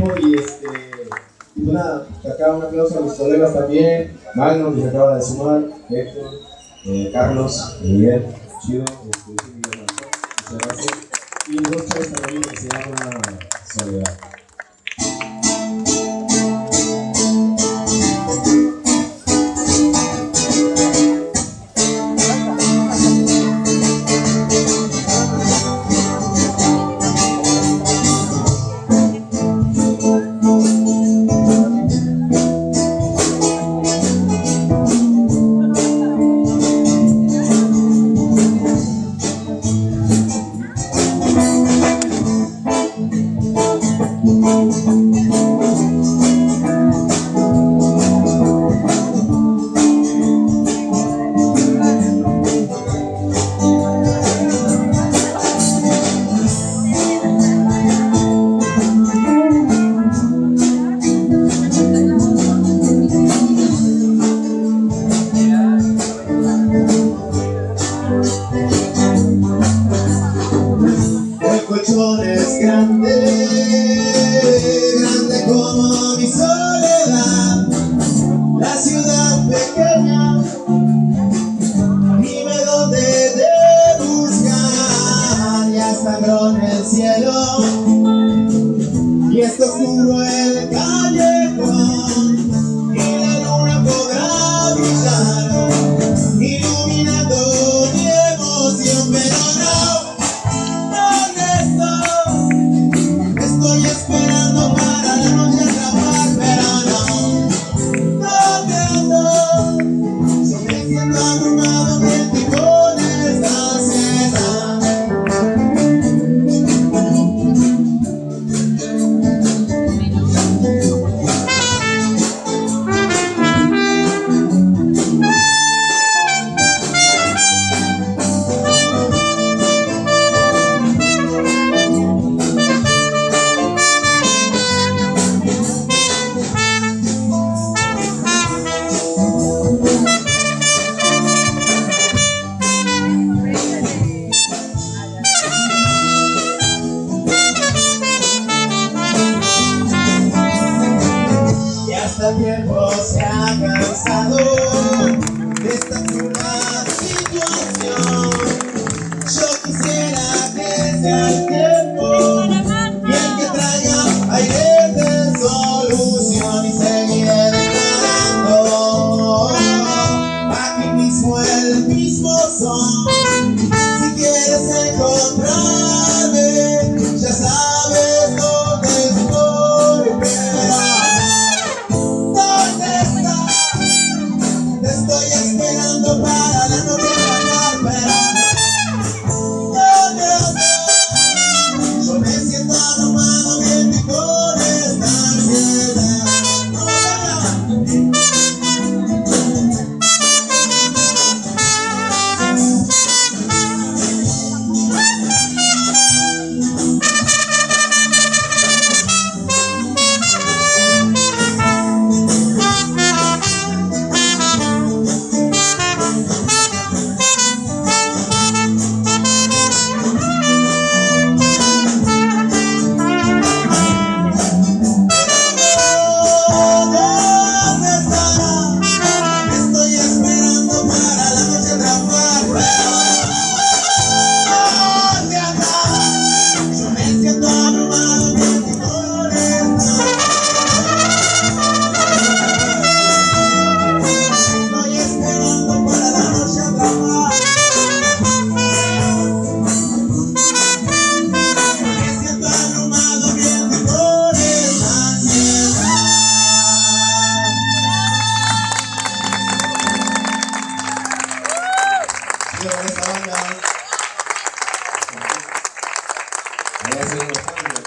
tiempo y este, y pues nada, acá un aplauso a mis colegas también, Magno que se acaba de sumar, Héctor, eh, Carlos, Miguel, Chido, este, muchas gracias. Y dos chavos también que se llama Soledad. Colchones grandes. verão tiempo se ha cansado. Thank you.